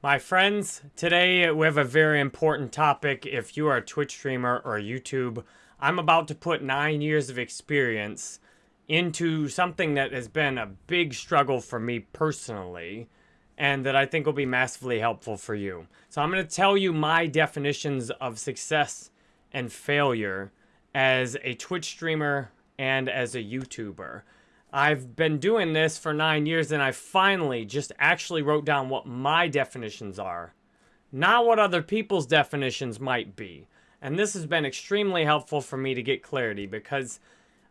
My friends, today we have a very important topic. If you are a Twitch streamer or YouTube, I'm about to put nine years of experience into something that has been a big struggle for me personally and that I think will be massively helpful for you. So I'm going to tell you my definitions of success and failure as a Twitch streamer and as a YouTuber. I've been doing this for nine years and I finally just actually wrote down what my definitions are, not what other people's definitions might be. And this has been extremely helpful for me to get clarity because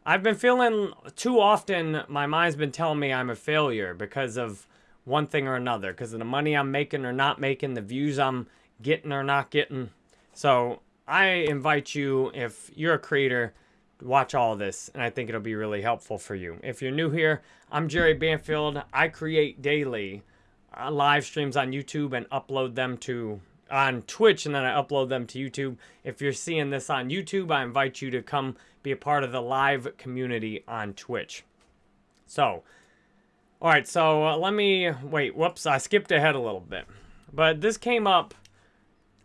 I've been feeling too often my mind's been telling me I'm a failure because of one thing or another, because of the money I'm making or not making, the views I'm getting or not getting. So I invite you, if you're a creator, watch all this, and I think it'll be really helpful for you. If you're new here, I'm Jerry Banfield. I create daily uh, live streams on YouTube and upload them to on Twitch, and then I upload them to YouTube. If you're seeing this on YouTube, I invite you to come be a part of the live community on Twitch. So, all right, so uh, let me, wait, whoops, I skipped ahead a little bit. But this came up,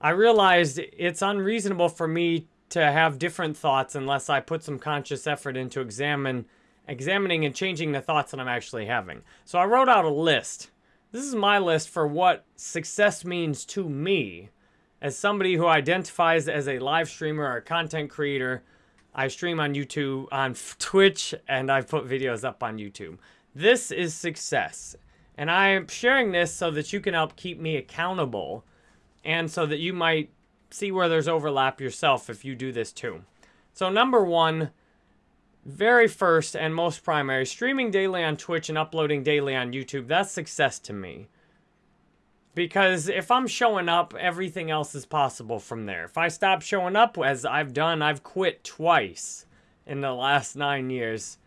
I realized it's unreasonable for me to have different thoughts unless I put some conscious effort into examine, examining and changing the thoughts that I'm actually having. So I wrote out a list. This is my list for what success means to me as somebody who identifies as a live streamer or a content creator. I stream on YouTube, on Twitch, and I put videos up on YouTube. This is success. And I'm sharing this so that you can help keep me accountable and so that you might see where there's overlap yourself if you do this too. So number one, very first and most primary, streaming daily on Twitch and uploading daily on YouTube, that's success to me. Because if I'm showing up, everything else is possible from there. If I stop showing up, as I've done, I've quit twice in the last nine years.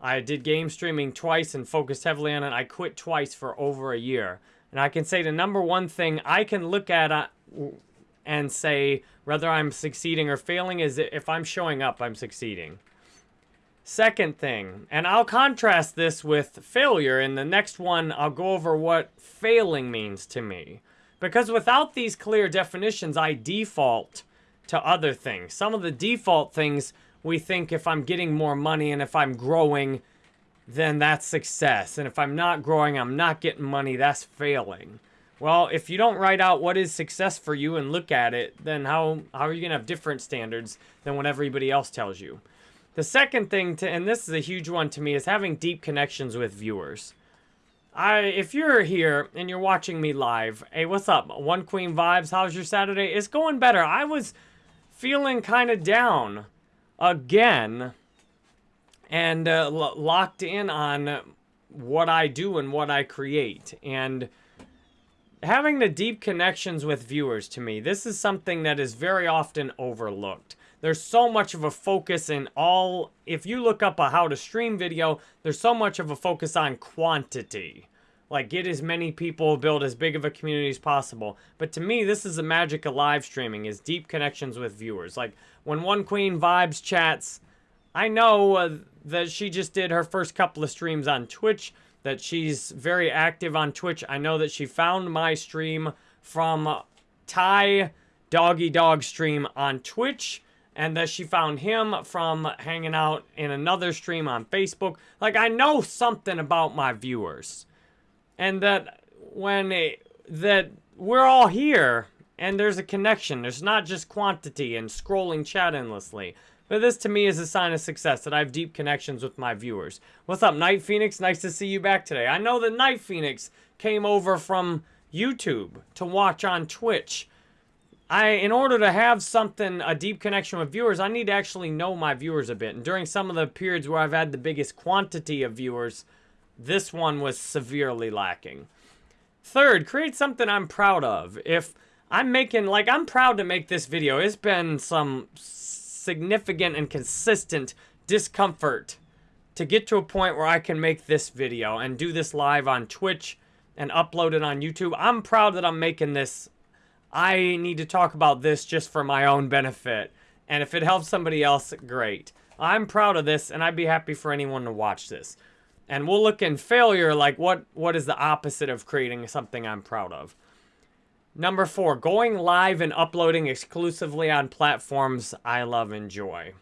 I did game streaming twice and focused heavily on it. I quit twice for over a year. And I can say the number one thing I can look at uh, and say whether I'm succeeding or failing is if I'm showing up, I'm succeeding. Second thing, and I'll contrast this with failure. In the next one, I'll go over what failing means to me. Because without these clear definitions, I default to other things. Some of the default things we think if I'm getting more money and if I'm growing, then that's success. And if I'm not growing, I'm not getting money, that's failing. Well, if you don't write out what is success for you and look at it, then how, how are you going to have different standards than what everybody else tells you? The second thing, to, and this is a huge one to me, is having deep connections with viewers. I, if you're here and you're watching me live, hey, what's up? One Queen Vibes, how's your Saturday? It's going better. I was feeling kind of down again and uh, locked in on what I do and what I create. And having the deep connections with viewers to me, this is something that is very often overlooked. There's so much of a focus in all, if you look up a how to stream video, there's so much of a focus on quantity. Like get as many people, build as big of a community as possible. But to me, this is the magic of live streaming, is deep connections with viewers. Like when One Queen Vibes chats, I know uh, that she just did her first couple of streams on Twitch that she's very active on Twitch. I know that she found my stream from Ty Doggy Dog stream on Twitch and that she found him from hanging out in another stream on Facebook. Like, I know something about my viewers. And that when it, that we're all here and there's a connection. There's not just quantity and scrolling chat endlessly. But this to me is a sign of success that I have deep connections with my viewers. What's up, Night Phoenix? Nice to see you back today. I know that Night Phoenix came over from YouTube to watch on Twitch. I, in order to have something, a deep connection with viewers, I need to actually know my viewers a bit. And during some of the periods where I've had the biggest quantity of viewers, this one was severely lacking. Third, create something I'm proud of. If I'm making, like, I'm proud to make this video. It's been some significant and consistent discomfort to get to a point where I can make this video and do this live on Twitch and upload it on YouTube. I'm proud that I'm making this. I need to talk about this just for my own benefit. And if it helps somebody else, great. I'm proud of this, and I'd be happy for anyone to watch this. And we'll look in failure, like what, what is the opposite of creating something I'm proud of. Number four, going live and uploading exclusively on platforms I love and enjoy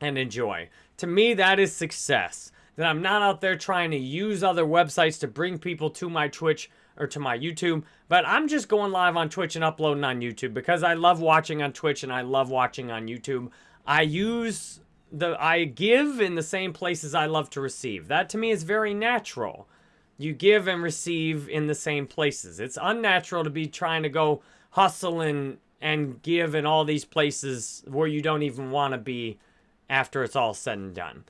and enjoy. To me, that is success. That I'm not out there trying to use other websites to bring people to my Twitch or to my YouTube, but I'm just going live on Twitch and uploading on YouTube because I love watching on Twitch and I love watching on YouTube. I use the I give in the same places I love to receive. That to me is very natural. You give and receive in the same places. It's unnatural to be trying to go hustle and and give in all these places where you don't even want to be after it's all said and done.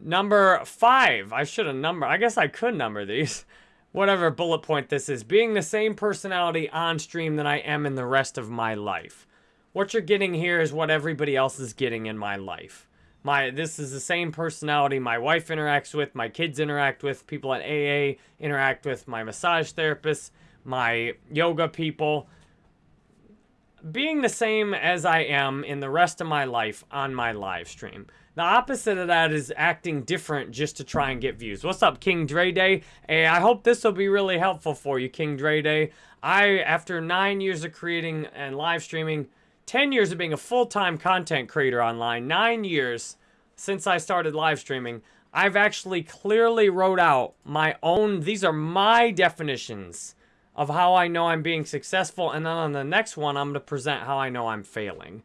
Number five, I should have number. I guess I could number these. Whatever bullet point this is, being the same personality on stream that I am in the rest of my life. What you're getting here is what everybody else is getting in my life. My This is the same personality my wife interacts with, my kids interact with, people at AA interact with, my massage therapist, my yoga people. Being the same as I am in the rest of my life on my live stream. The opposite of that is acting different just to try and get views. What's up, King Dre Day? Hey, I hope this will be really helpful for you, King Dre Day. I, after nine years of creating and live streaming, 10 years of being a full-time content creator online, 9 years since I started live streaming, I've actually clearly wrote out my own, these are my definitions of how I know I'm being successful. And then on the next one, I'm going to present how I know I'm failing.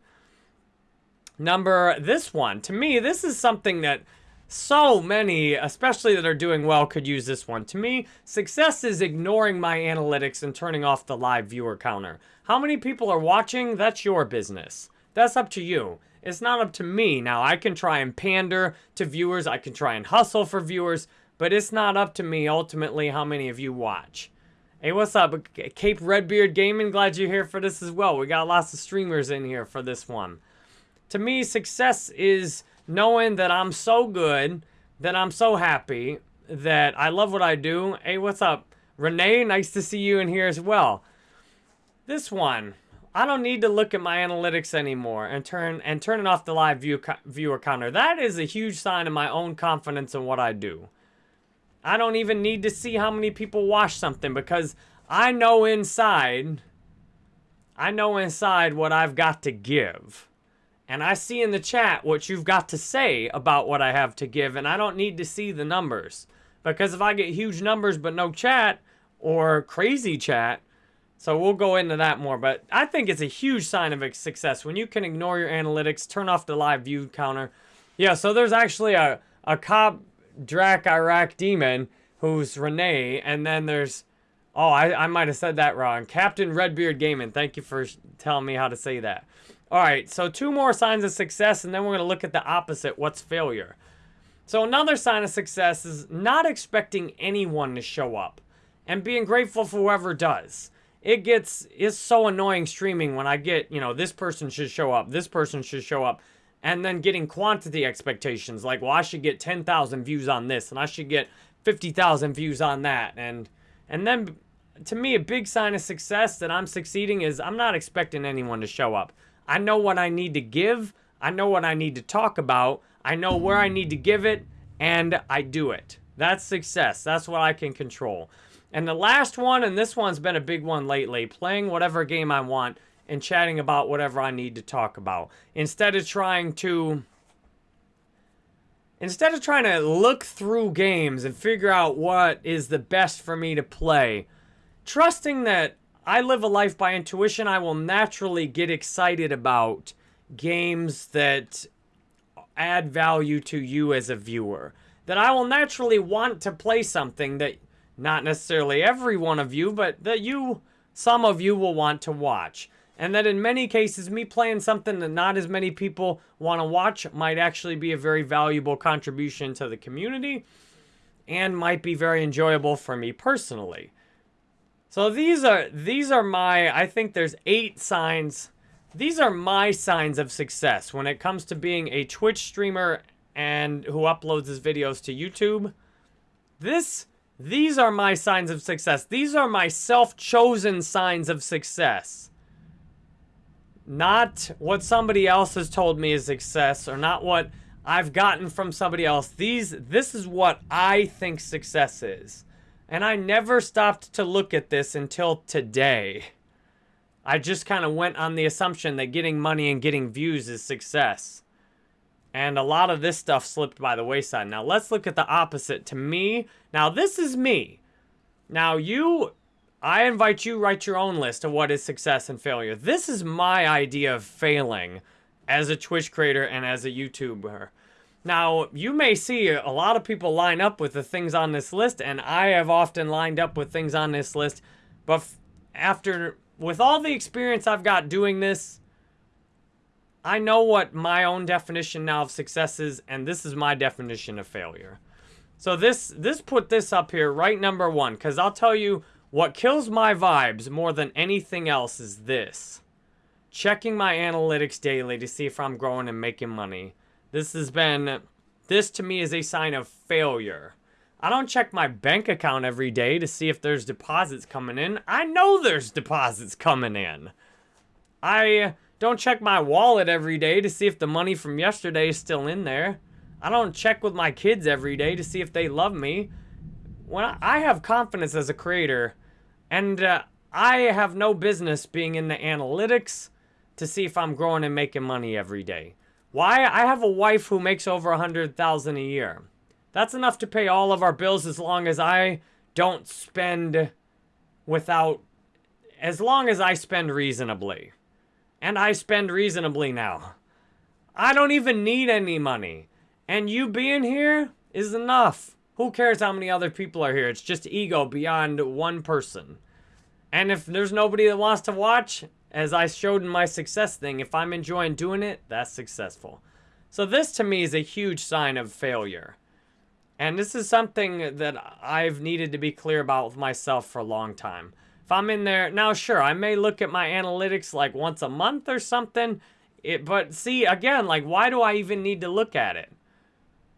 Number, this one, to me, this is something that so many, especially that are doing well, could use this one. To me, success is ignoring my analytics and turning off the live viewer counter. How many people are watching? That's your business. That's up to you. It's not up to me. Now, I can try and pander to viewers. I can try and hustle for viewers. But it's not up to me, ultimately, how many of you watch. Hey, what's up? Cape Redbeard Gaming, glad you're here for this as well. We got lots of streamers in here for this one. To me, success is knowing that I'm so good, that I'm so happy, that I love what I do. Hey, what's up? Renee, nice to see you in here as well. This one, I don't need to look at my analytics anymore and turn and turning off the live view, viewer counter. That is a huge sign of my own confidence in what I do. I don't even need to see how many people watch something because I know inside, I know inside what I've got to give. And I see in the chat what you've got to say about what I have to give, and I don't need to see the numbers. Because if I get huge numbers but no chat, or crazy chat, so we'll go into that more, but I think it's a huge sign of success when you can ignore your analytics, turn off the live view counter. Yeah, so there's actually a, a cop Drac Iraq demon who's Renee, and then there's, oh, I, I might have said that wrong. Captain Redbeard Gaming, thank you for telling me how to say that. All right, so two more signs of success, and then we're going to look at the opposite, what's failure. So another sign of success is not expecting anyone to show up and being grateful for whoever does. It gets, it's so annoying streaming when I get, you know, this person should show up, this person should show up, and then getting quantity expectations, like, well, I should get 10,000 views on this, and I should get 50,000 views on that, and, and then, to me, a big sign of success that I'm succeeding is I'm not expecting anyone to show up. I know what I need to give. I know what I need to talk about. I know where I need to give it, and I do it. That's success. That's what I can control. And the last one, and this one's been a big one lately, playing whatever game I want and chatting about whatever I need to talk about. Instead of trying to... Instead of trying to look through games and figure out what is the best for me to play, trusting that I live a life by intuition. I will naturally get excited about games that add value to you as a viewer. That I will naturally want to play something that not necessarily every one of you, but that you, some of you will want to watch. And that in many cases, me playing something that not as many people want to watch might actually be a very valuable contribution to the community and might be very enjoyable for me personally. So these are these are my I think there's eight signs. These are my signs of success when it comes to being a Twitch streamer and who uploads his videos to YouTube. This these are my signs of success. These are my self-chosen signs of success. Not what somebody else has told me is success or not what I've gotten from somebody else. These this is what I think success is. And I never stopped to look at this until today. I just kind of went on the assumption that getting money and getting views is success. And a lot of this stuff slipped by the wayside. Now, let's look at the opposite. To me, now this is me. Now, you, I invite you write your own list of what is success and failure. This is my idea of failing as a Twitch creator and as a YouTuber. Now, you may see a lot of people line up with the things on this list, and I have often lined up with things on this list, but after, with all the experience I've got doing this, I know what my own definition now of success is, and this is my definition of failure. So this, this put this up here, right number one, because I'll tell you, what kills my vibes more than anything else is this. Checking my analytics daily to see if I'm growing and making money. This has been, this to me is a sign of failure. I don't check my bank account every day to see if there's deposits coming in. I know there's deposits coming in. I don't check my wallet every day to see if the money from yesterday is still in there. I don't check with my kids every day to see if they love me. When I have confidence as a creator, and uh, I have no business being in the analytics to see if I'm growing and making money every day. Why? I have a wife who makes over a hundred thousand a year. That's enough to pay all of our bills as long as I don't spend without, as long as I spend reasonably. And I spend reasonably now. I don't even need any money. And you being here is enough. Who cares how many other people are here? It's just ego beyond one person. And if there's nobody that wants to watch, as I showed in my success thing, if I'm enjoying doing it, that's successful. So this to me is a huge sign of failure. And this is something that I've needed to be clear about with myself for a long time. If I'm in there, now sure, I may look at my analytics like once a month or something, it, but see, again, like why do I even need to look at it?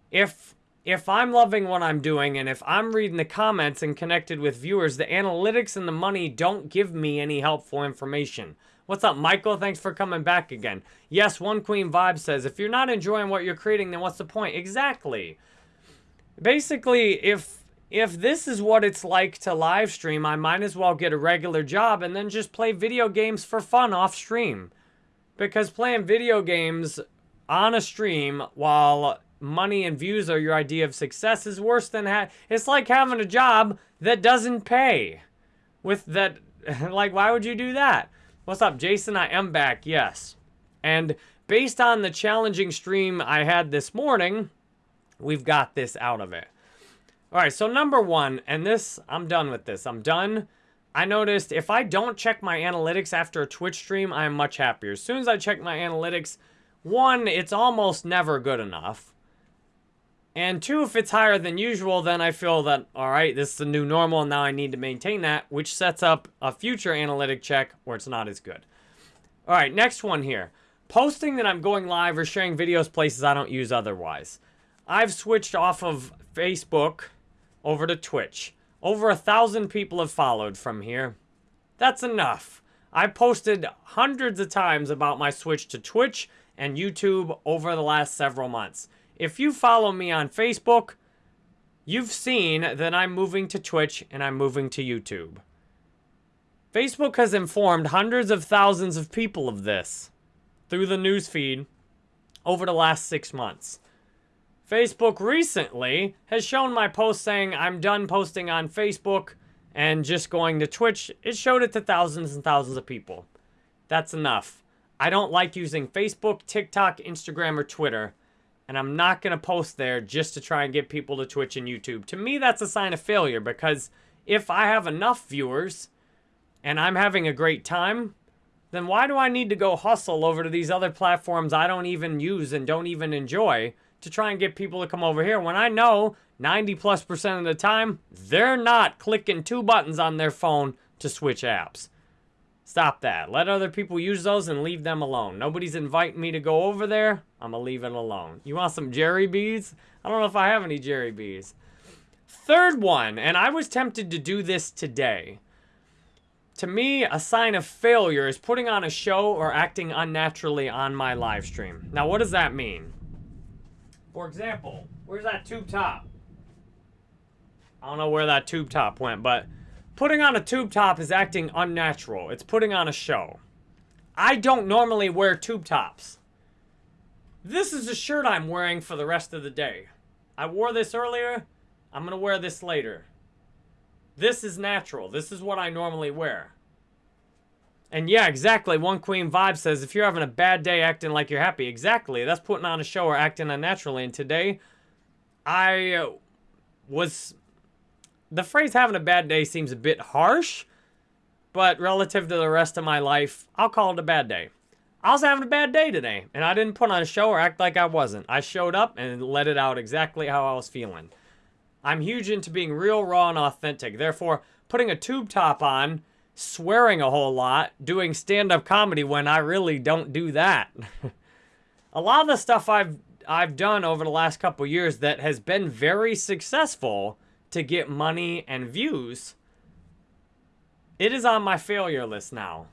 If if I'm loving what I'm doing and if I'm reading the comments and connected with viewers, the analytics and the money don't give me any helpful information. What's up, Michael? Thanks for coming back again. Yes, One Queen Vibe says, if you're not enjoying what you're creating, then what's the point? Exactly. Basically, if if this is what it's like to live stream, I might as well get a regular job and then just play video games for fun off stream. Because playing video games on a stream while money and views are your idea of success is worse than ha it's like having a job that doesn't pay. With that like why would you do that? What's up jason? I am back yes. And based on the challenging stream i had this morning we've got this out of it. All right so number one and this i'm done with this i'm done. I noticed if i don't check my analytics after a twitch stream i'm much happier. As soon as i check my analytics one it's almost never good enough and two, if it's higher than usual, then I feel that, all right, this is the new normal, and now I need to maintain that, which sets up a future analytic check where it's not as good. All right, next one here. Posting that I'm going live or sharing videos places I don't use otherwise. I've switched off of Facebook over to Twitch. Over a thousand people have followed from here. That's enough. I posted hundreds of times about my switch to Twitch and YouTube over the last several months. If you follow me on Facebook, you've seen that I'm moving to Twitch and I'm moving to YouTube. Facebook has informed hundreds of thousands of people of this through the newsfeed over the last six months. Facebook recently has shown my post saying I'm done posting on Facebook and just going to Twitch. It showed it to thousands and thousands of people. That's enough. I don't like using Facebook, TikTok, Instagram, or Twitter and I'm not going to post there just to try and get people to Twitch and YouTube. To me, that's a sign of failure because if I have enough viewers and I'm having a great time, then why do I need to go hustle over to these other platforms I don't even use and don't even enjoy to try and get people to come over here when I know 90 plus percent of the time, they're not clicking two buttons on their phone to switch apps. Stop that. Let other people use those and leave them alone. Nobody's inviting me to go over there. I'm going to leave it alone. You want some Jerry bees? I don't know if I have any Jerry bees. Third one, and I was tempted to do this today. To me, a sign of failure is putting on a show or acting unnaturally on my live stream. Now, what does that mean? For example, where's that tube top? I don't know where that tube top went, but putting on a tube top is acting unnatural. It's putting on a show. I don't normally wear tube tops. This is a shirt I'm wearing for the rest of the day. I wore this earlier. I'm going to wear this later. This is natural. This is what I normally wear. And yeah, exactly. One Queen Vibe says, if you're having a bad day acting like you're happy, exactly. That's putting on a show or acting unnaturally. And today, I uh, was... The phrase having a bad day seems a bit harsh, but relative to the rest of my life, I'll call it a bad day. I was having a bad day today, and I didn't put on a show or act like I wasn't. I showed up and let it out exactly how I was feeling. I'm huge into being real, raw, and authentic. Therefore, putting a tube top on, swearing a whole lot, doing stand-up comedy when I really don't do that. a lot of the stuff I've I've done over the last couple years that has been very successful to get money and views, it is on my failure list now.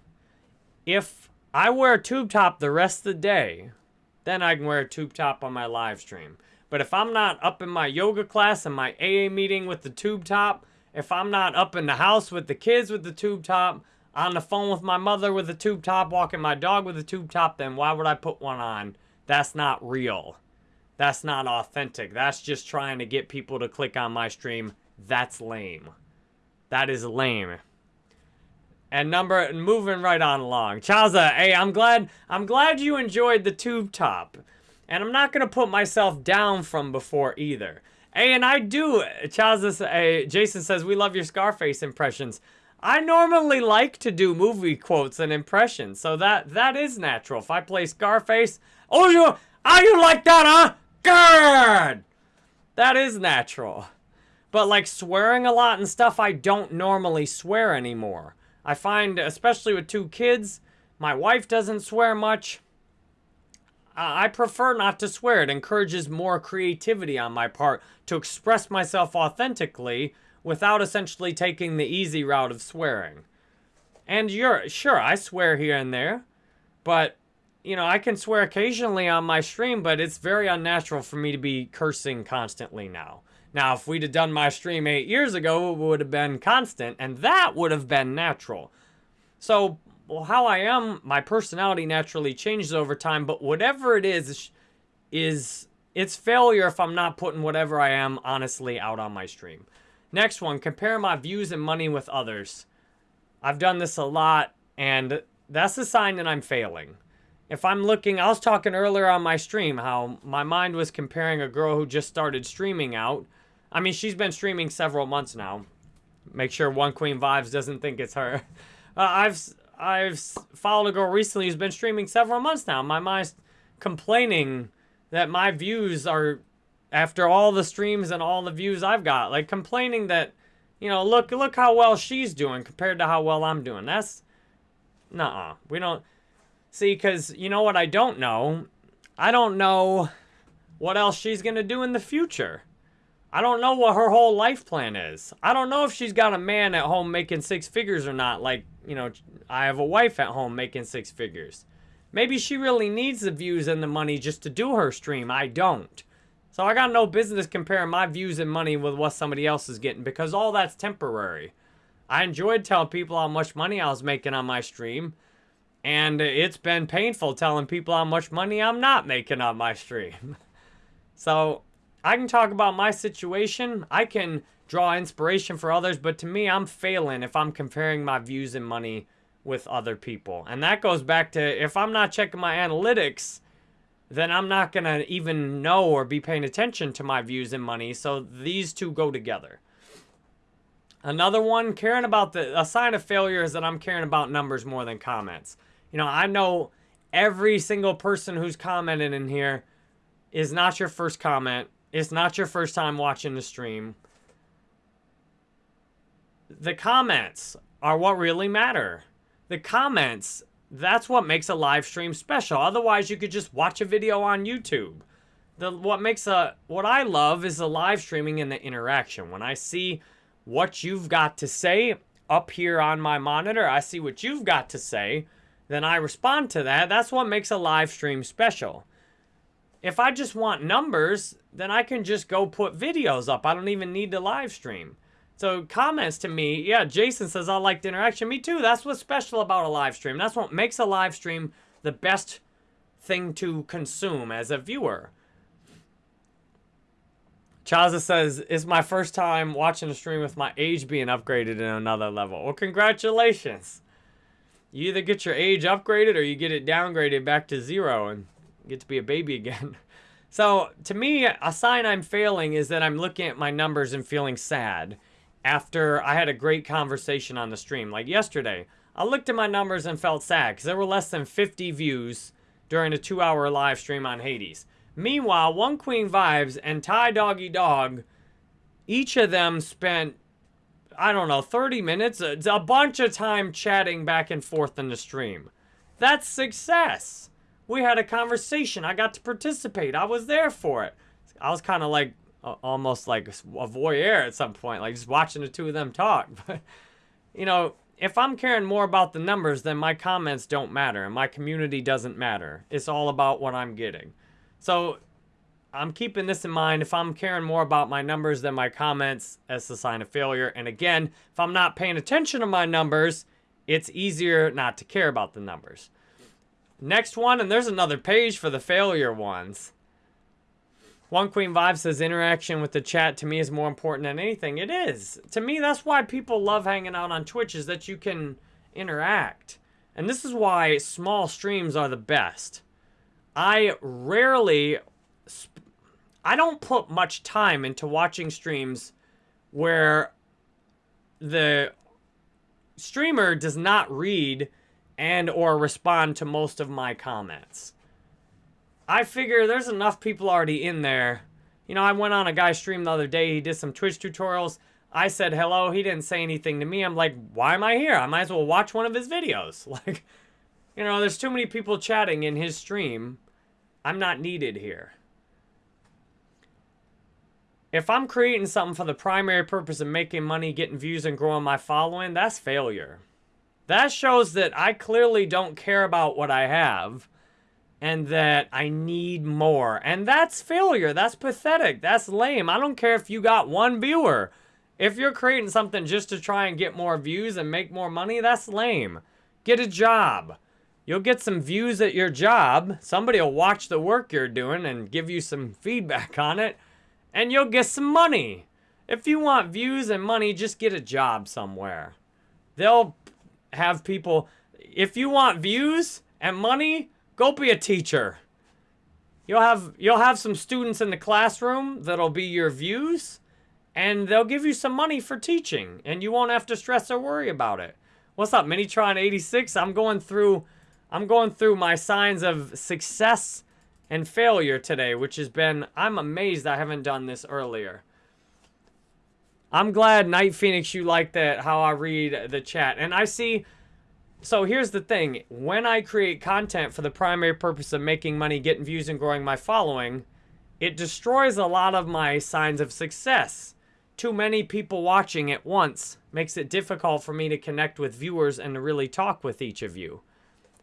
If I wear a tube top the rest of the day, then I can wear a tube top on my live stream. But if I'm not up in my yoga class and my AA meeting with the tube top, if I'm not up in the house with the kids with the tube top, on the phone with my mother with the tube top, walking my dog with the tube top, then why would I put one on? That's not real. That's not authentic. That's just trying to get people to click on my stream. That's lame. That is lame. And number moving right on along. Chaza, hey, I'm glad I'm glad you enjoyed the tube top. And I'm not gonna put myself down from before either. Hey, and I do. Chaza, hey, Jason says we love your Scarface impressions. I normally like to do movie quotes and impressions, so that that is natural. If I play Scarface, oh you, are you like that, huh? Good. That is natural. But like swearing a lot and stuff, I don't normally swear anymore. I find, especially with two kids, my wife doesn't swear much. I prefer not to swear. It encourages more creativity on my part to express myself authentically without essentially taking the easy route of swearing. And you're sure I swear here and there, but you know, I can swear occasionally on my stream, but it's very unnatural for me to be cursing constantly now. Now, if we'd have done my stream eight years ago, it would have been constant, and that would have been natural. So, well, how I am, my personality naturally changes over time, but whatever it is, is it's failure if I'm not putting whatever I am honestly out on my stream. Next one, compare my views and money with others. I've done this a lot, and that's a sign that I'm failing. If I'm looking, I was talking earlier on my stream how my mind was comparing a girl who just started streaming out I mean, she's been streaming several months now. Make sure One Queen Vibes doesn't think it's her. Uh, I've I've followed a girl recently who's been streaming several months now. My mind's complaining that my views are, after all the streams and all the views I've got, like complaining that, you know, look look how well she's doing compared to how well I'm doing. That's, nah, -uh. we don't, see, because you know what I don't know? I don't know what else she's going to do in the future. I don't know what her whole life plan is. I don't know if she's got a man at home making six figures or not. Like, you know, I have a wife at home making six figures. Maybe she really needs the views and the money just to do her stream. I don't. So I got no business comparing my views and money with what somebody else is getting because all that's temporary. I enjoyed telling people how much money I was making on my stream. And it's been painful telling people how much money I'm not making on my stream. so I can talk about my situation. I can draw inspiration for others, but to me, I'm failing if I'm comparing my views and money with other people. And that goes back to if I'm not checking my analytics, then I'm not going to even know or be paying attention to my views and money. So these two go together. Another one, caring about the, a sign of failure is that I'm caring about numbers more than comments. You know, I know every single person who's commented in here is not your first comment it's not your first time watching the stream. The comments are what really matter. The comments, that's what makes a live stream special. Otherwise, you could just watch a video on YouTube. The what makes a what I love is the live streaming and the interaction. When I see what you've got to say up here on my monitor, I see what you've got to say, then I respond to that. That's what makes a live stream special. If I just want numbers, then I can just go put videos up. I don't even need to live stream. So comments to me, yeah, Jason says I liked interaction. Me too. That's what's special about a live stream. That's what makes a live stream the best thing to consume as a viewer. Chaza says, it's my first time watching a stream with my age being upgraded in another level. Well, congratulations. You either get your age upgraded or you get it downgraded back to zero and get to be a baby again. So, to me, a sign I'm failing is that I'm looking at my numbers and feeling sad after I had a great conversation on the stream. Like yesterday, I looked at my numbers and felt sad because there were less than 50 views during a two-hour live stream on Hades. Meanwhile, One Queen Vibes and Ty Doggy Dog, each of them spent, I don't know, 30 minutes, a, a bunch of time chatting back and forth in the stream. That's success. We had a conversation. I got to participate. I was there for it. I was kind of like, uh, almost like a voyeur at some point, like just watching the two of them talk. But, you know, if I'm caring more about the numbers, then my comments don't matter and my community doesn't matter. It's all about what I'm getting. So I'm keeping this in mind. If I'm caring more about my numbers than my comments, that's a sign of failure. And again, if I'm not paying attention to my numbers, it's easier not to care about the numbers. Next one, and there's another page for the failure ones. One Queen Vibe says interaction with the chat to me is more important than anything. It is. To me, that's why people love hanging out on Twitch is that you can interact. And this is why small streams are the best. I rarely, I don't put much time into watching streams where the streamer does not read and or respond to most of my comments. I figure there's enough people already in there. You know, I went on a guy's stream the other day. He did some Twitch tutorials. I said hello. He didn't say anything to me. I'm like, why am I here? I might as well watch one of his videos. Like, you know, there's too many people chatting in his stream I'm not needed here. If I'm creating something for the primary purpose of making money, getting views, and growing my following, that's failure. That shows that I clearly don't care about what I have and that I need more. And that's failure. That's pathetic. That's lame. I don't care if you got one viewer. If you're creating something just to try and get more views and make more money, that's lame. Get a job. You'll get some views at your job. Somebody will watch the work you're doing and give you some feedback on it. And you'll get some money. If you want views and money, just get a job somewhere. They'll have people... If you want views and money, go be a teacher. You'll have you'll have some students in the classroom that'll be your views and they'll give you some money for teaching and you won't have to stress or worry about it. What's up, Minitron 86? I'm going through I'm going through my signs of success and failure today, which has been, I'm amazed I haven't done this earlier. I'm glad, Night Phoenix, you like that, how I read the chat. And I see, so here's the thing. When I create content for the primary purpose of making money, getting views, and growing my following, it destroys a lot of my signs of success. Too many people watching at once makes it difficult for me to connect with viewers and to really talk with each of you.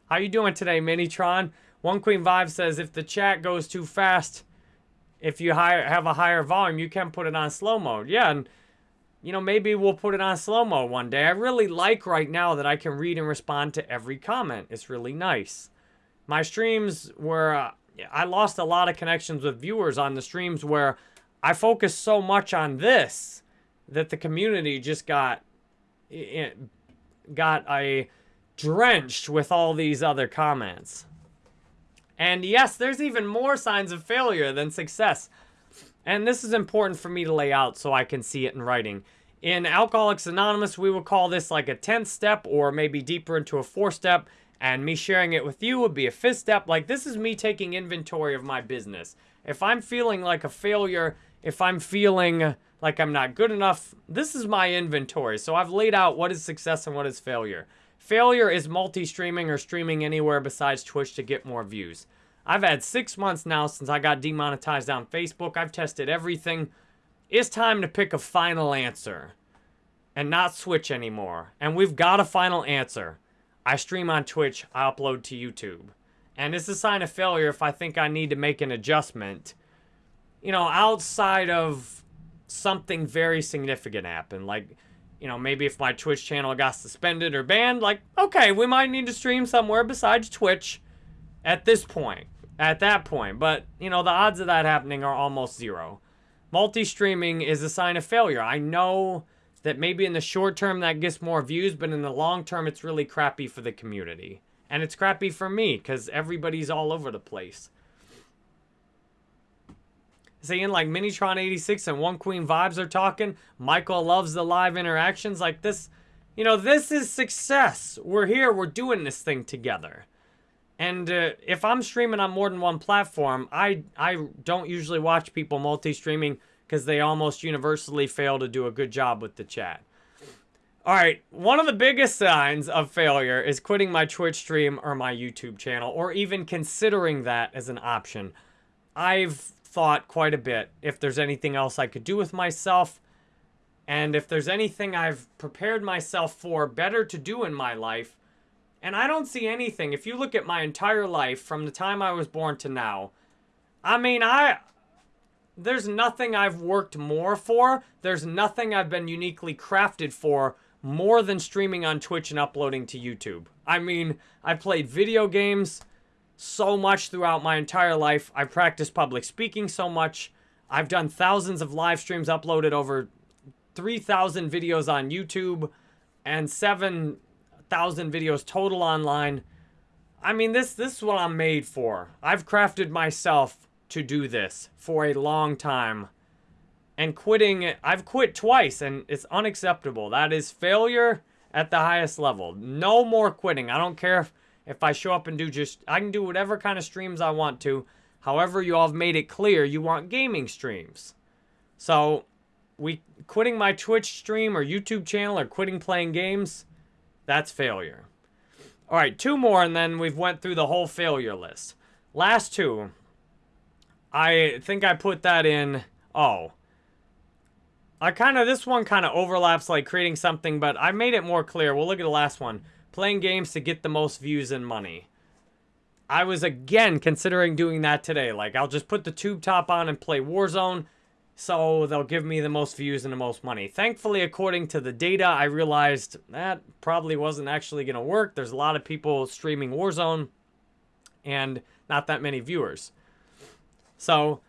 How you doing today, Minitron? One Queen Vibe says if the chat goes too fast, if you have a higher volume, you can put it on slow mode. Yeah, and you know, maybe we'll put it on slow mode one day. I really like right now that I can read and respond to every comment. It's really nice. My streams were, uh, I lost a lot of connections with viewers on the streams where I focused so much on this that the community just got, got a drenched with all these other comments. And yes, there's even more signs of failure than success. And this is important for me to lay out so I can see it in writing. In Alcoholics Anonymous, we would call this like a 10th step or maybe deeper into a 4 step. And me sharing it with you would be a 5th step. Like this is me taking inventory of my business. If I'm feeling like a failure, if I'm feeling like I'm not good enough, this is my inventory. So I've laid out what is success and what is failure. Failure is multi-streaming or streaming anywhere besides Twitch to get more views. I've had six months now since I got demonetized on Facebook. I've tested everything. It's time to pick a final answer and not switch anymore. And we've got a final answer. I stream on Twitch, I upload to YouTube. And it's a sign of failure if I think I need to make an adjustment. You know, outside of something very significant happen. Like, you know, maybe if my Twitch channel got suspended or banned, like, okay, we might need to stream somewhere besides Twitch at this point, at that point. But, you know, the odds of that happening are almost zero. Multi-streaming is a sign of failure. I know that maybe in the short term that gets more views, but in the long term it's really crappy for the community. And it's crappy for me because everybody's all over the place. Saying like Minitron86 and One Queen Vibes are talking. Michael loves the live interactions like this. You know, this is success. We're here. We're doing this thing together. And uh, if I'm streaming on more than one platform, I, I don't usually watch people multi-streaming because they almost universally fail to do a good job with the chat. All right, one of the biggest signs of failure is quitting my Twitch stream or my YouTube channel, or even considering that as an option. I've thought quite a bit if there's anything else I could do with myself, and if there's anything I've prepared myself for better to do in my life, and I don't see anything. If you look at my entire life from the time I was born to now, I mean, I there's nothing I've worked more for. There's nothing I've been uniquely crafted for more than streaming on Twitch and uploading to YouTube. I mean, I played video games so much throughout my entire life. I've practiced public speaking so much. I've done thousands of live streams, uploaded over 3,000 videos on YouTube and 7,000 videos total online. I mean, this, this is what I'm made for. I've crafted myself to do this for a long time. And quitting, I've quit twice and it's unacceptable. That is failure at the highest level. No more quitting. I don't care if, if I show up and do just, I can do whatever kind of streams I want to. However, you all have made it clear you want gaming streams. So, we quitting my Twitch stream or YouTube channel or quitting playing games, that's failure. All right, two more and then we've went through the whole failure list. Last two. I think I put that in, oh. I kind of, this one kind of overlaps like creating something, but I made it more clear. We'll look at the last one. Playing games to get the most views and money. I was again considering doing that today. Like, I'll just put the tube top on and play Warzone, so they'll give me the most views and the most money. Thankfully, according to the data, I realized that probably wasn't actually going to work. There's a lot of people streaming Warzone, and not that many viewers. So,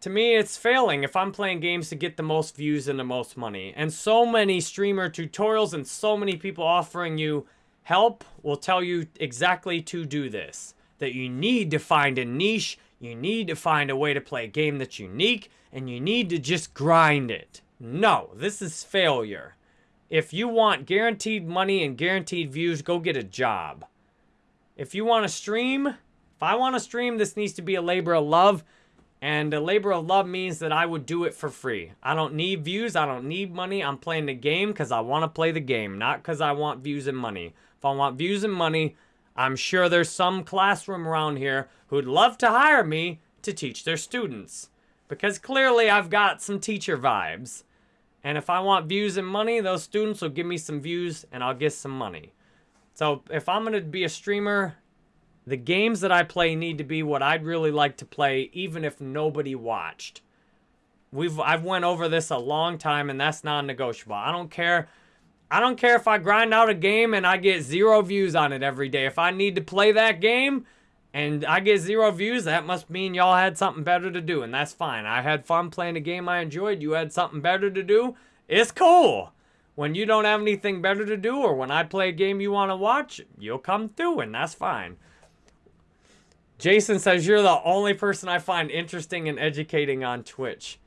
to me, it's failing if I'm playing games to get the most views and the most money. And so many streamer tutorials and so many people offering you help will tell you exactly to do this. That you need to find a niche, you need to find a way to play a game that's unique, and you need to just grind it. No, this is failure. If you want guaranteed money and guaranteed views, go get a job. If you want to stream, if I want to stream, this needs to be a labor of love. And a labor of love means that I would do it for free. I don't need views. I don't need money. I'm playing the game because I want to play the game, not because I want views and money. If I want views and money, I'm sure there's some classroom around here who'd love to hire me to teach their students. Because clearly I've got some teacher vibes. And if I want views and money, those students will give me some views and I'll get some money. So if I'm going to be a streamer, the games that I play need to be what I'd really like to play, even if nobody watched. We've I've went over this a long time, and that's non-negotiable. I don't care. I don't care if I grind out a game and I get zero views on it every day. If I need to play that game and I get zero views, that must mean y'all had something better to do, and that's fine. I had fun playing a game I enjoyed. You had something better to do. It's cool. When you don't have anything better to do, or when I play a game you want to watch, you'll come through, and that's fine. Jason says, you're the only person I find interesting and educating on Twitch.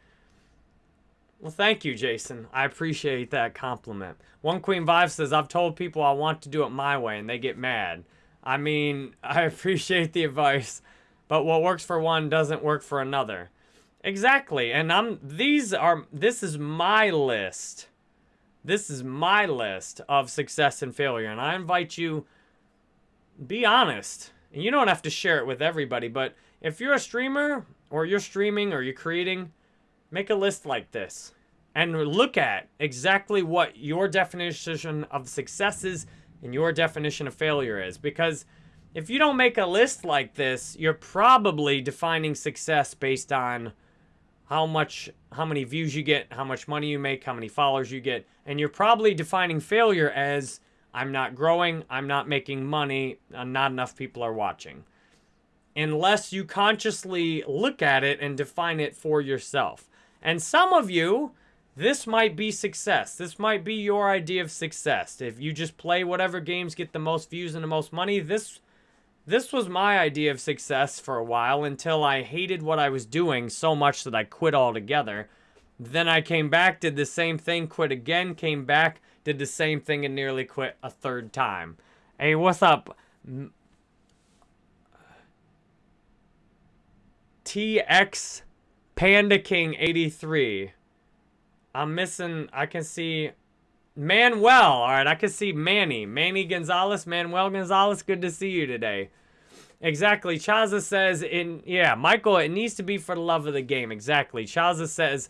Well, thank you, Jason. I appreciate that compliment. One Queen Vibe says, I've told people I want to do it my way, and they get mad. I mean, I appreciate the advice, but what works for one doesn't work for another. Exactly, and I'm, these are, this is my list. This is my list of success and failure, and I invite you, be honest. And you don't have to share it with everybody, but if you're a streamer or you're streaming or you're creating, make a list like this and look at exactly what your definition of success is and your definition of failure is. Because if you don't make a list like this, you're probably defining success based on how much how many views you get, how much money you make, how many followers you get, and you're probably defining failure as I'm not growing, I'm not making money, not enough people are watching. Unless you consciously look at it and define it for yourself. And some of you, this might be success. This might be your idea of success. If you just play whatever games get the most views and the most money, this this was my idea of success for a while until I hated what I was doing so much that I quit altogether. Then I came back, did the same thing, quit again, came back, did the same thing, and nearly quit a third time. Hey, what's up? TX Panda King 83. I'm missing, I can see Manuel. All right, I can see Manny. Manny Gonzalez, Manuel Gonzalez, good to see you today. Exactly. Chaza says, in yeah, Michael, it needs to be for the love of the game. Exactly. Chaza says,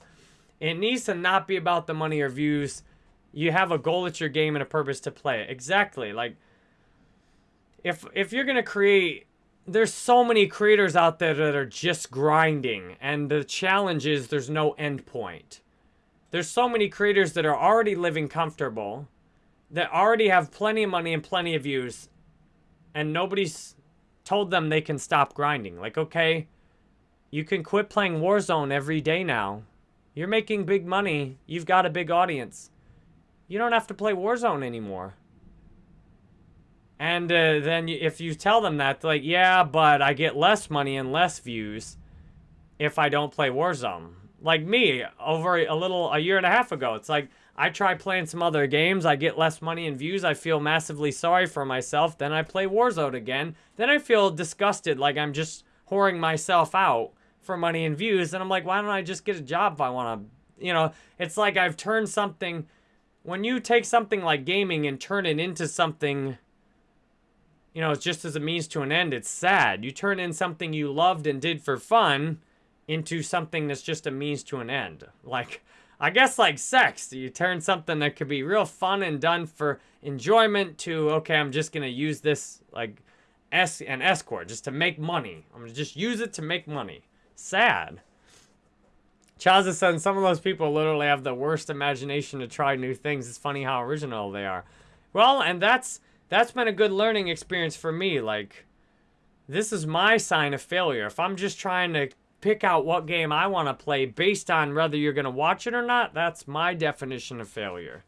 it needs to not be about the money or views. You have a goal at your game and a purpose to play it. Exactly. Like, if if you're gonna create, there's so many creators out there that are just grinding, and the challenge is there's no end point. There's so many creators that are already living comfortable, that already have plenty of money and plenty of views, and nobody's told them they can stop grinding. Like, okay, you can quit playing Warzone every day now. You're making big money. You've got a big audience. You don't have to play Warzone anymore. And uh, then if you tell them that, like, yeah, but I get less money and less views if I don't play Warzone like me over a little a year and a half ago. It's like I try playing some other games, I get less money and views, I feel massively sorry for myself, then I play Warzone again. Then I feel disgusted like I'm just whoring myself out for money and views and I'm like, why don't I just get a job if I want to, you know, it's like I've turned something when you take something like gaming and turn it into something you know, it's just as a means to an end, it's sad. You turn in something you loved and did for fun, into something that's just a means to an end. Like, I guess like sex, you turn something that could be real fun and done for enjoyment to, okay, I'm just going to use this like es an escort just to make money. I'm going to just use it to make money. Sad. Chaza said some of those people literally have the worst imagination to try new things. It's funny how original they are. Well, and that's that's been a good learning experience for me. Like, this is my sign of failure. If I'm just trying to pick out what game I want to play based on whether you're going to watch it or not, that's my definition of failure.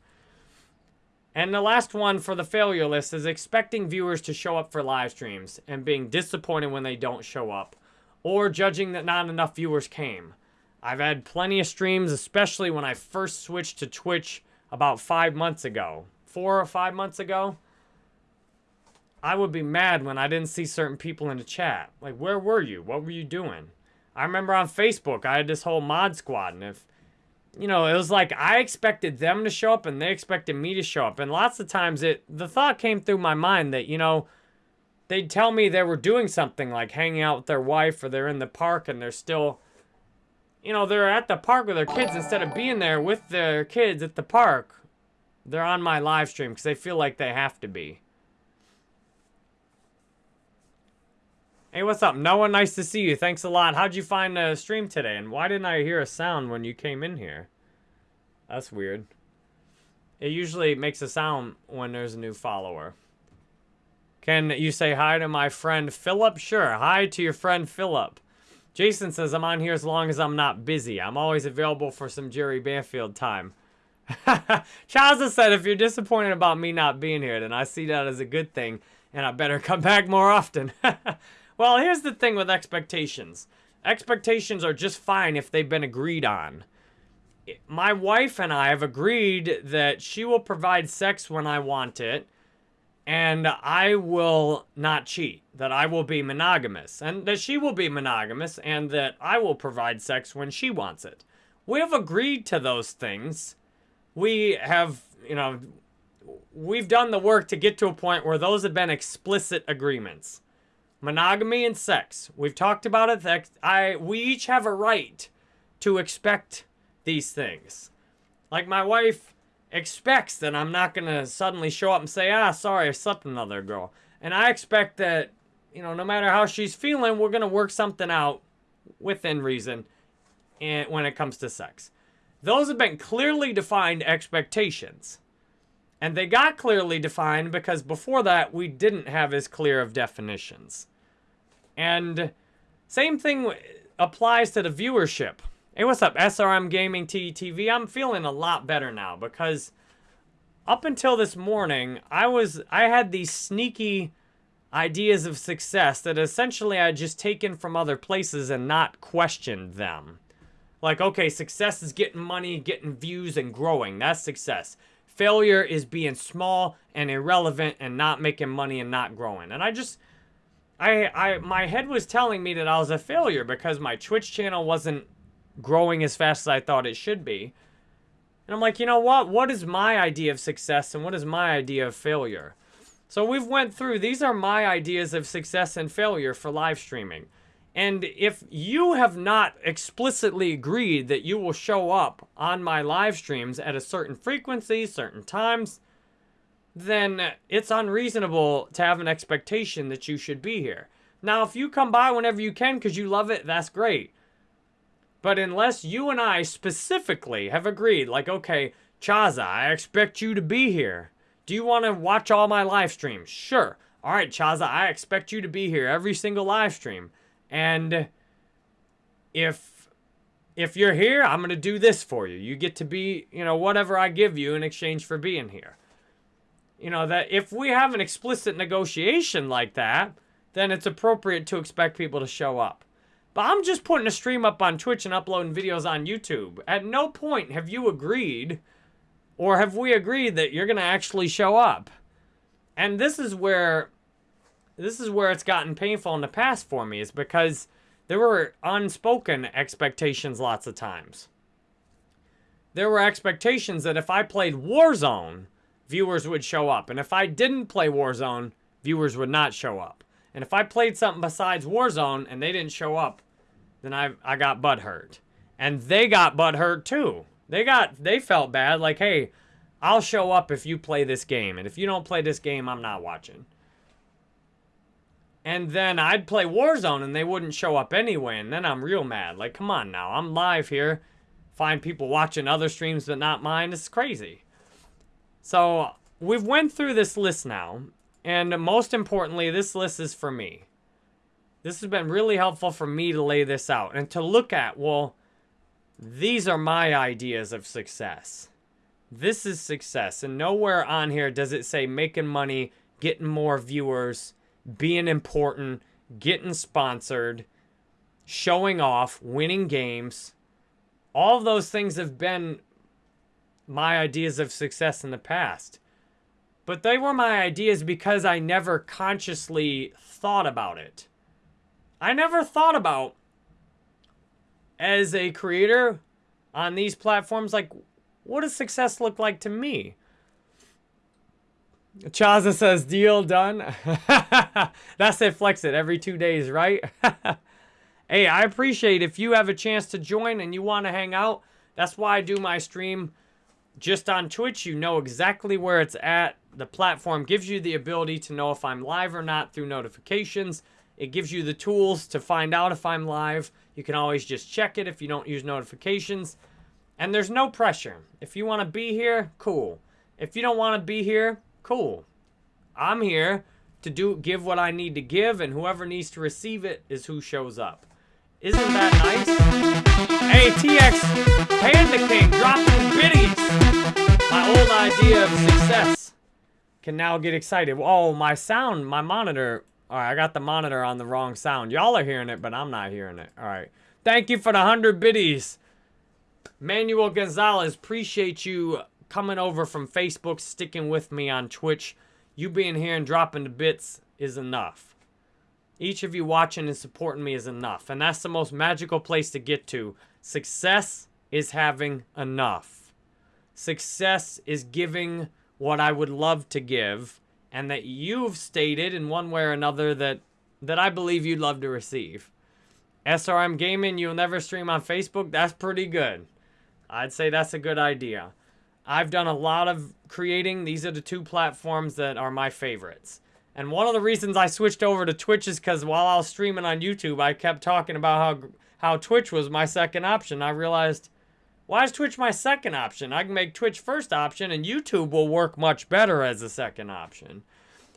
And the last one for the failure list is expecting viewers to show up for live streams and being disappointed when they don't show up or judging that not enough viewers came. I've had plenty of streams, especially when I first switched to Twitch about five months ago. Four or five months ago. I would be mad when I didn't see certain people in the chat. Like, where were you? What were you doing? I remember on Facebook, I had this whole mod squad, and if, you know, it was like I expected them to show up and they expected me to show up. And lots of times it, the thought came through my mind that, you know, they'd tell me they were doing something like hanging out with their wife or they're in the park and they're still, you know, they're at the park with their kids instead of being there with their kids at the park. They're on my live stream because they feel like they have to be. Hey, what's up? Noah, nice to see you. Thanks a lot. How'd you find the stream today? And why didn't I hear a sound when you came in here? That's weird. It usually makes a sound when there's a new follower. Can you say hi to my friend Philip? Sure. Hi to your friend Philip. Jason says, I'm on here as long as I'm not busy. I'm always available for some Jerry Banfield time. Chaza said, if you're disappointed about me not being here, then I see that as a good thing, and I better come back more often. Well, here's the thing with expectations. Expectations are just fine if they've been agreed on. My wife and I have agreed that she will provide sex when I want it, and I will not cheat, that I will be monogamous, and that she will be monogamous, and that I will provide sex when she wants it. We have agreed to those things. We have, you know, we've done the work to get to a point where those have been explicit agreements monogamy and sex. We've talked about it. I we each have a right to expect these things. Like my wife expects that I'm not gonna suddenly show up and say, ah, sorry, I slept with another girl. And I expect that, you know, no matter how she's feeling, we're gonna work something out within reason. in, when it comes to sex. Those have been clearly defined expectations. And they got clearly defined because before that, we didn't have as clear of definitions. And same thing applies to the viewership. Hey, what's up, SRM Gaming TV? I'm feeling a lot better now because up until this morning, I was I had these sneaky ideas of success that essentially I had just taken from other places and not questioned them. Like, okay, success is getting money, getting views, and growing. That's success. Failure is being small and irrelevant and not making money and not growing. And I just, I, I, my head was telling me that I was a failure because my Twitch channel wasn't growing as fast as I thought it should be. And I'm like, you know what? What is my idea of success and what is my idea of failure? So we've went through, these are my ideas of success and failure for live streaming. And if you have not explicitly agreed that you will show up on my live streams at a certain frequency, certain times, then it's unreasonable to have an expectation that you should be here. Now, if you come by whenever you can because you love it, that's great. But unless you and I specifically have agreed, like, okay, Chaza, I expect you to be here. Do you want to watch all my live streams? Sure. All right, Chaza, I expect you to be here every single live stream. And if if you're here, I'm going to do this for you. You get to be, you know, whatever I give you in exchange for being here. You know, that if we have an explicit negotiation like that, then it's appropriate to expect people to show up. But I'm just putting a stream up on Twitch and uploading videos on YouTube. At no point have you agreed or have we agreed that you're going to actually show up. And this is where this is where it's gotten painful in the past for me is because there were unspoken expectations lots of times. There were expectations that if I played Warzone, viewers would show up. And if I didn't play Warzone, viewers would not show up. And if I played something besides Warzone and they didn't show up, then I I got butt hurt. And they got butt hurt too. They got they felt bad like, "Hey, I'll show up if you play this game, and if you don't play this game, I'm not watching." And then I'd play Warzone and they wouldn't show up anyway, and then I'm real mad. Like, come on now, I'm live here. Find people watching other streams but not mine. It's crazy. So, we've went through this list now, and most importantly, this list is for me. This has been really helpful for me to lay this out and to look at, well, these are my ideas of success. This is success. And nowhere on here does it say making money, getting more viewers, being important, getting sponsored, showing off, winning games. All of those things have been my ideas of success in the past. But they were my ideas because I never consciously thought about it. I never thought about as a creator on these platforms, like, what does success look like to me? Chaza says, deal done. That's it, flex it every two days, right? hey, I appreciate if you have a chance to join and you want to hang out. That's why I do my stream just on Twitch. You know exactly where it's at. The platform gives you the ability to know if I'm live or not through notifications. It gives you the tools to find out if I'm live. You can always just check it if you don't use notifications. And there's no pressure. If you want to be here, cool. If you don't want to be here, cool. I'm here to do give what I need to give, and whoever needs to receive it is who shows up. Isn't that nice? Hey, TX Panda King dropping biddies. My old idea of success can now get excited. Oh, my sound, my monitor all right, I got the monitor on the wrong sound. Y'all are hearing it, but I'm not hearing it. All right. Thank you for the 100 biddies. Manuel Gonzalez, appreciate you coming over from Facebook, sticking with me on Twitch. You being here and dropping the bits is enough. Each of you watching and supporting me is enough. And that's the most magical place to get to. Success is having enough. Success is giving what I would love to give and that you've stated in one way or another that that I believe you'd love to receive. SRM Gaming, you'll never stream on Facebook. That's pretty good. I'd say that's a good idea. I've done a lot of creating. These are the two platforms that are my favorites. And one of the reasons I switched over to Twitch is because while I was streaming on YouTube, I kept talking about how how Twitch was my second option. I realized, why is Twitch my second option? I can make Twitch first option and YouTube will work much better as a second option.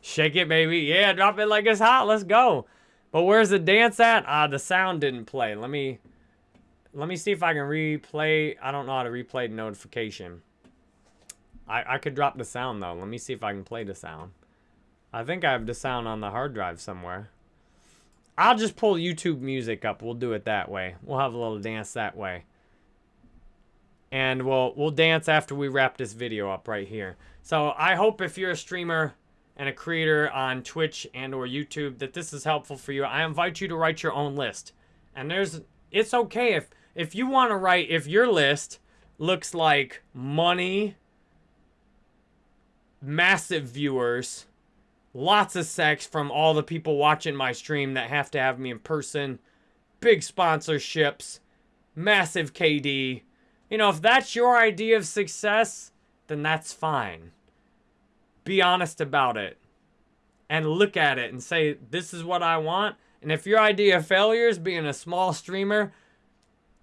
Shake it, baby. Yeah, drop it like it's hot. Let's go. But where's the dance at? Ah, the sound didn't play. Let me let me see if I can replay. I don't know how to replay the notification. I, I could drop the sound though. Let me see if I can play the sound. I think I have the sound on the hard drive somewhere. I'll just pull YouTube music up. We'll do it that way. We'll have a little dance that way. And we'll we'll dance after we wrap this video up right here. So I hope if you're a streamer and a creator on Twitch and or YouTube that this is helpful for you. I invite you to write your own list. And there's it's okay if if you want to write if your list looks like money massive viewers lots of sex from all the people watching my stream that have to have me in person big sponsorships massive KD you know if that's your idea of success then that's fine be honest about it and look at it and say, this is what I want. And if your idea of failure is being a small streamer,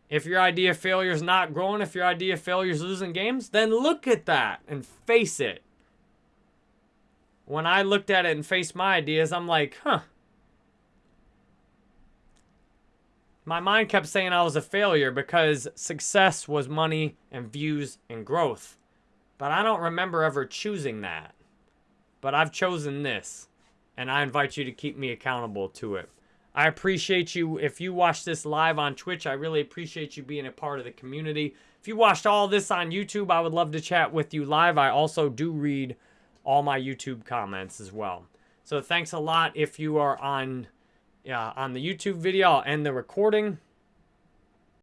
if your idea of failure is not growing, if your idea of failure is losing games, then look at that and face it. When I looked at it and faced my ideas, I'm like, huh. My mind kept saying I was a failure because success was money and views and growth. But I don't remember ever choosing that but I've chosen this, and I invite you to keep me accountable to it. I appreciate you. If you watch this live on Twitch, I really appreciate you being a part of the community. If you watched all this on YouTube, I would love to chat with you live. I also do read all my YouTube comments as well. So thanks a lot if you are on, uh, on the YouTube video. I'll end the recording.